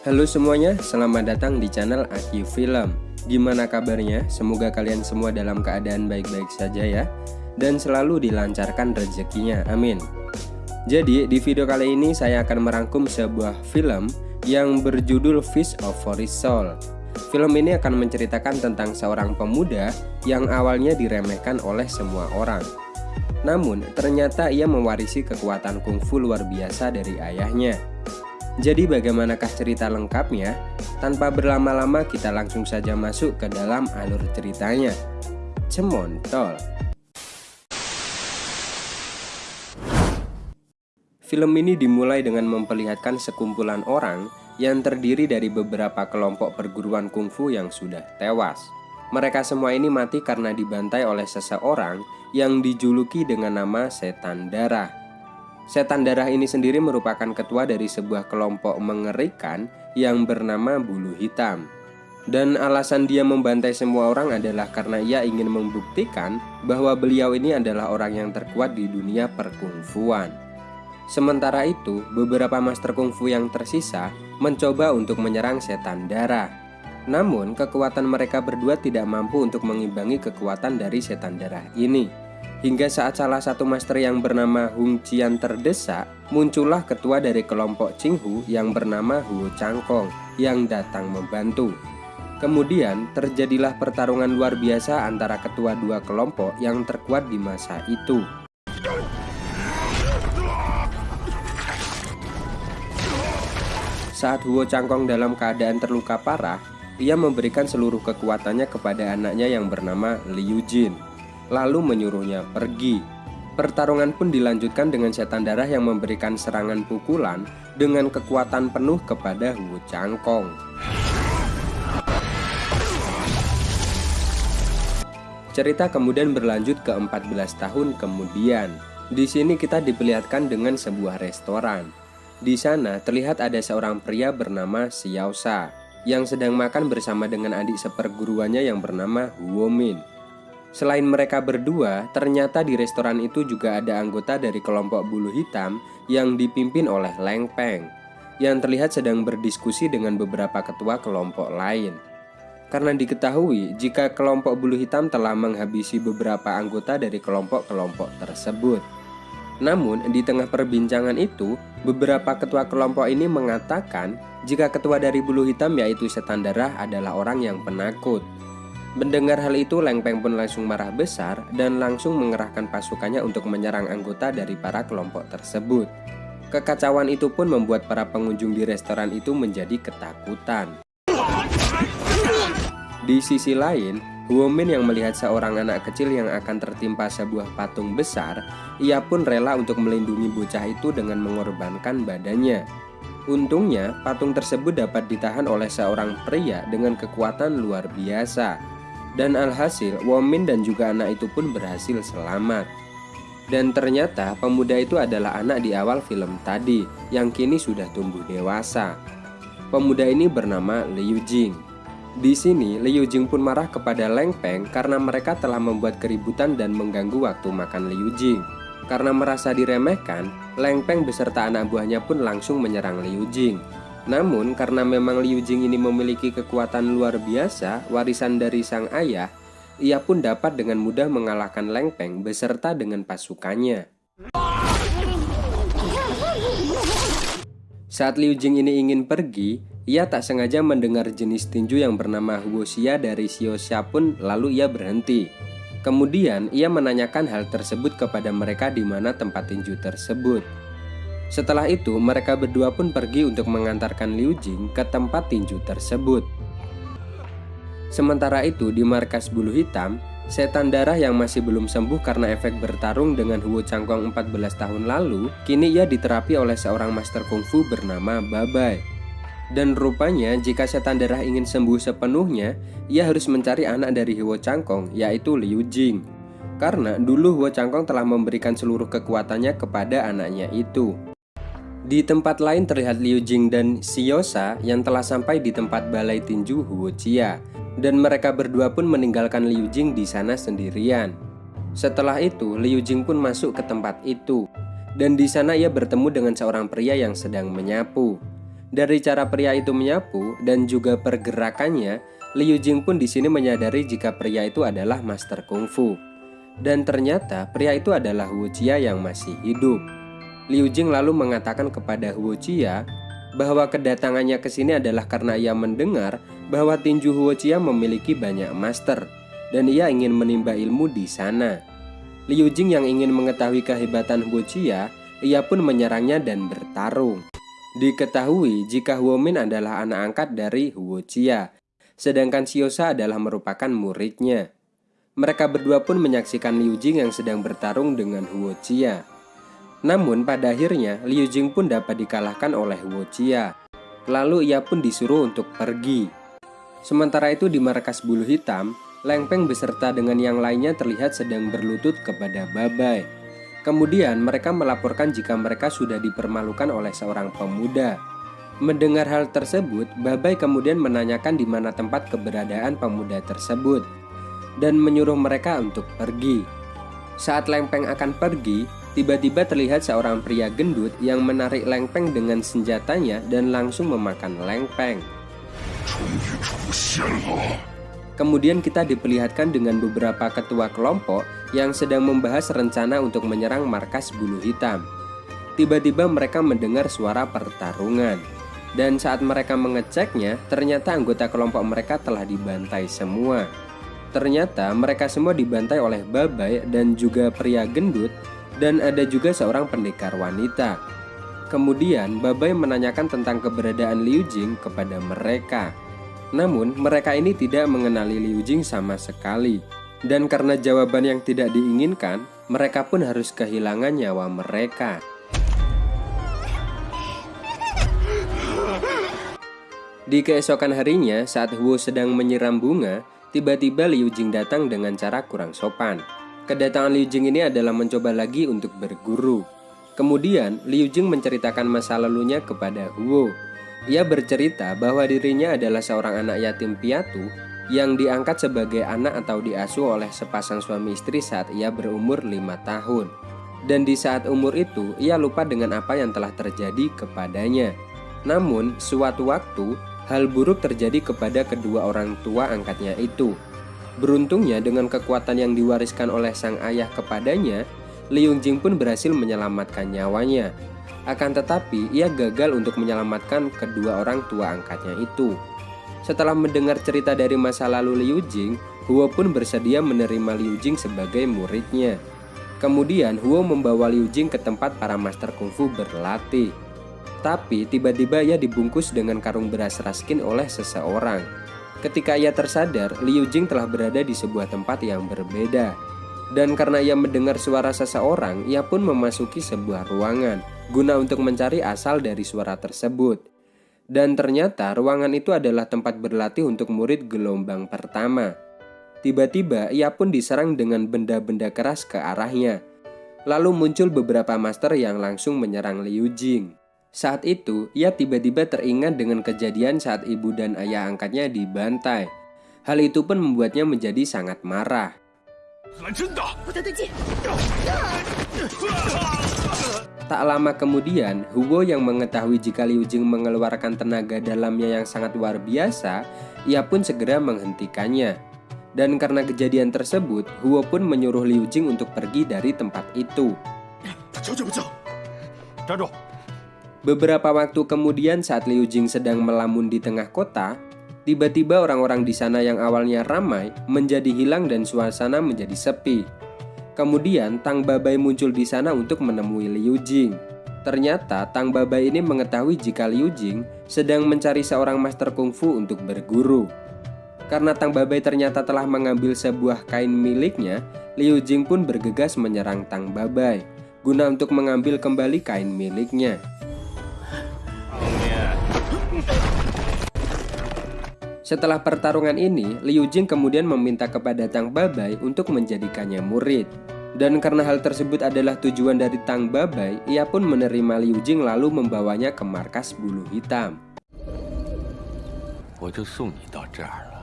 Halo semuanya, selamat datang di channel Aki Film. Gimana kabarnya? Semoga kalian semua dalam keadaan baik-baik saja ya. Dan selalu dilancarkan rezekinya, amin. Jadi di video kali ini saya akan merangkum sebuah film yang berjudul Fish of Forest Film ini akan menceritakan tentang seorang pemuda yang awalnya diremehkan oleh semua orang. Namun, ternyata ia mewarisi kekuatan kungfu luar biasa dari ayahnya. Jadi bagaimanakah cerita lengkapnya? Tanpa berlama-lama kita langsung saja masuk ke dalam alur ceritanya. Cemontol Film ini dimulai dengan memperlihatkan sekumpulan orang yang terdiri dari beberapa kelompok perguruan kungfu yang sudah tewas. Mereka semua ini mati karena dibantai oleh seseorang yang dijuluki dengan nama Setan Darah. Setan Darah ini sendiri merupakan ketua dari sebuah kelompok mengerikan yang bernama Bulu Hitam. Dan alasan dia membantai semua orang adalah karena ia ingin membuktikan bahwa beliau ini adalah orang yang terkuat di dunia perkungfuan. Sementara itu, beberapa master kungfu yang tersisa mencoba untuk menyerang setan darah. Namun, kekuatan mereka berdua tidak mampu untuk mengimbangi kekuatan dari setan darah ini. Hingga saat salah satu master yang bernama Hung Qian terdesak, muncullah ketua dari kelompok Qinghu yang bernama Huo Changkong yang datang membantu. Kemudian terjadilah pertarungan luar biasa antara ketua dua kelompok yang terkuat di masa itu. Saat Huo Changkong dalam keadaan terluka parah, ia memberikan seluruh kekuatannya kepada anaknya yang bernama Liu Jin, lalu menyuruhnya pergi. Pertarungan pun dilanjutkan dengan setan darah yang memberikan serangan pukulan dengan kekuatan penuh kepada Wu Changkong. Cerita kemudian berlanjut ke 14 tahun kemudian. Di sini kita diperlihatkan dengan sebuah restoran. Di sana terlihat ada seorang pria bernama Xiaosha yang sedang makan bersama dengan adik seperguruannya yang bernama Huomin. Selain mereka berdua, ternyata di restoran itu juga ada anggota dari kelompok bulu hitam yang dipimpin oleh Leng Peng, yang terlihat sedang berdiskusi dengan beberapa ketua kelompok lain. Karena diketahui jika kelompok bulu hitam telah menghabisi beberapa anggota dari kelompok-kelompok tersebut. Namun, di tengah perbincangan itu, beberapa ketua kelompok ini mengatakan jika ketua dari bulu hitam yaitu setan darah adalah orang yang penakut. Mendengar hal itu, Leng Peng pun langsung marah besar dan langsung mengerahkan pasukannya untuk menyerang anggota dari para kelompok tersebut. Kekacauan itu pun membuat para pengunjung di restoran itu menjadi ketakutan. Di sisi lain, Huomin yang melihat seorang anak kecil yang akan tertimpa sebuah patung besar, ia pun rela untuk melindungi bocah itu dengan mengorbankan badannya. Untungnya, patung tersebut dapat ditahan oleh seorang pria dengan kekuatan luar biasa. Dan alhasil, Womin dan juga anak itu pun berhasil selamat. Dan ternyata pemuda itu adalah anak di awal film tadi yang kini sudah tumbuh dewasa. Pemuda ini bernama Liu Jing. Di sini, Liu Jing pun marah kepada Leng Peng karena mereka telah membuat keributan dan mengganggu waktu makan Liu Jing. Karena merasa diremehkan, Leng Peng beserta anak buahnya pun langsung menyerang Liu Jing. Namun karena memang Liu Jing ini memiliki kekuatan luar biasa warisan dari sang ayah, ia pun dapat dengan mudah mengalahkan Leng Peng beserta dengan pasukannya. Saat Liu Jing ini ingin pergi, ia tak sengaja mendengar jenis tinju yang bernama Huoxia dari Xiaoxia pun lalu ia berhenti. Kemudian ia menanyakan hal tersebut kepada mereka di mana tempat tinju tersebut. Setelah itu mereka berdua pun pergi untuk mengantarkan Liu Jing ke tempat tinju tersebut. Sementara itu di markas bulu hitam, setan darah yang masih belum sembuh karena efek bertarung dengan Huo Changkong 14 tahun lalu, kini ia diterapi oleh seorang master kungfu bernama Babai. Dan rupanya jika setan darah ingin sembuh sepenuhnya, ia harus mencari anak dari Huo Changkong, yaitu Liu Jing. Karena dulu Huo Changkong telah memberikan seluruh kekuatannya kepada anaknya itu. Di tempat lain terlihat Liu Jing dan Xiaosha yang telah sampai di tempat balai tinju Huo Chia. Dan mereka berdua pun meninggalkan Liu Jing di sana sendirian. Setelah itu, Liu Jing pun masuk ke tempat itu. Dan di sana ia bertemu dengan seorang pria yang sedang menyapu. Dari cara pria itu menyapu dan juga pergerakannya, Liu Jing pun di sini menyadari jika pria itu adalah master kungfu. Dan ternyata pria itu adalah Wu Jia yang masih hidup. Liu Jing lalu mengatakan kepada Wu Jia bahwa kedatangannya ke sini adalah karena ia mendengar bahwa tinju Wu Jia memiliki banyak master dan ia ingin menimba ilmu di sana. Liu Jing yang ingin mengetahui kehebatan Wu Jia, ia pun menyerangnya dan bertarung. Diketahui jika Min adalah anak angkat dari Huo Jia, sedangkan Xiosa adalah merupakan muridnya. Mereka berdua pun menyaksikan Liu Jing yang sedang bertarung dengan Huo Jia. Namun pada akhirnya Liu Jing pun dapat dikalahkan oleh Huo Jia. Lalu ia pun disuruh untuk pergi. Sementara itu di markas bulu hitam, Leng Peng beserta dengan yang lainnya terlihat sedang berlutut kepada Babai. Kemudian mereka melaporkan jika mereka sudah dipermalukan oleh seorang pemuda. Mendengar hal tersebut, Babai kemudian menanyakan di mana tempat keberadaan pemuda tersebut dan menyuruh mereka untuk pergi. Saat Lengpeng akan pergi, tiba-tiba terlihat seorang pria gendut yang menarik Lengpeng dengan senjatanya dan langsung memakan Lengpeng. Kemudian kita diperlihatkan dengan beberapa ketua kelompok yang sedang membahas rencana untuk menyerang markas bulu hitam. Tiba-tiba mereka mendengar suara pertarungan. Dan saat mereka mengeceknya, ternyata anggota kelompok mereka telah dibantai semua. Ternyata mereka semua dibantai oleh Babai dan juga pria gendut dan ada juga seorang pendekar wanita. Kemudian Babai menanyakan tentang keberadaan Liu Jing kepada mereka. Namun, mereka ini tidak mengenali Liu Jing sama sekali. Dan karena jawaban yang tidak diinginkan, mereka pun harus kehilangan nyawa mereka. Di keesokan harinya, saat Wu sedang menyiram bunga, tiba-tiba Liu Jing datang dengan cara kurang sopan. Kedatangan Liu Jing ini adalah mencoba lagi untuk berguru. Kemudian, Liu Jing menceritakan masa lalunya kepada Wu ia bercerita bahwa dirinya adalah seorang anak yatim piatu yang diangkat sebagai anak atau diasuh oleh sepasang suami istri saat ia berumur lima tahun. Dan di saat umur itu, ia lupa dengan apa yang telah terjadi kepadanya. Namun, suatu waktu, hal buruk terjadi kepada kedua orang tua angkatnya itu. Beruntungnya dengan kekuatan yang diwariskan oleh sang ayah kepadanya, Liung Jing pun berhasil menyelamatkan nyawanya akan tetapi, ia gagal untuk menyelamatkan kedua orang tua angkatnya itu. Setelah mendengar cerita dari masa lalu Liu Jing, Huo pun bersedia menerima Liu Jing sebagai muridnya. Kemudian Huo membawa Liu Jing ke tempat para master kungfu berlatih. Tapi tiba-tiba ia dibungkus dengan karung beras raskin oleh seseorang. Ketika ia tersadar, Liu Jing telah berada di sebuah tempat yang berbeda. Dan karena ia mendengar suara seseorang, ia pun memasuki sebuah ruangan guna untuk mencari asal dari suara tersebut. Dan ternyata ruangan itu adalah tempat berlatih untuk murid gelombang pertama. Tiba-tiba ia pun diserang dengan benda-benda keras ke arahnya. Lalu muncul beberapa master yang langsung menyerang Liu Jing. Saat itu, ia tiba-tiba teringat dengan kejadian saat ibu dan ayah angkatnya dibantai. Hal itu pun membuatnya menjadi sangat marah. Tak lama kemudian, Hugo yang mengetahui jika Liu Jing mengeluarkan tenaga dalamnya yang sangat luar biasa, ia pun segera menghentikannya. Dan karena kejadian tersebut, Hugo pun menyuruh Liu Jing untuk pergi dari tempat itu. Beberapa waktu kemudian saat Liu Jing sedang melamun di tengah kota, tiba-tiba orang-orang di sana yang awalnya ramai menjadi hilang dan suasana menjadi sepi. Kemudian Tang Babai muncul di sana untuk menemui Liu Jing. Ternyata Tang Babai ini mengetahui jika Liu Jing sedang mencari seorang master kungfu untuk berguru. Karena Tang Babai ternyata telah mengambil sebuah kain miliknya, Liu Jing pun bergegas menyerang Tang Babai guna untuk mengambil kembali kain miliknya. Setelah pertarungan ini, Liu Jing kemudian meminta kepada Tang Babai untuk menjadikannya murid. Dan karena hal tersebut adalah tujuan dari Tang Babai, ia pun menerima Liu Jing lalu membawanya ke markas bulu hitam. 我就送你到这儿了。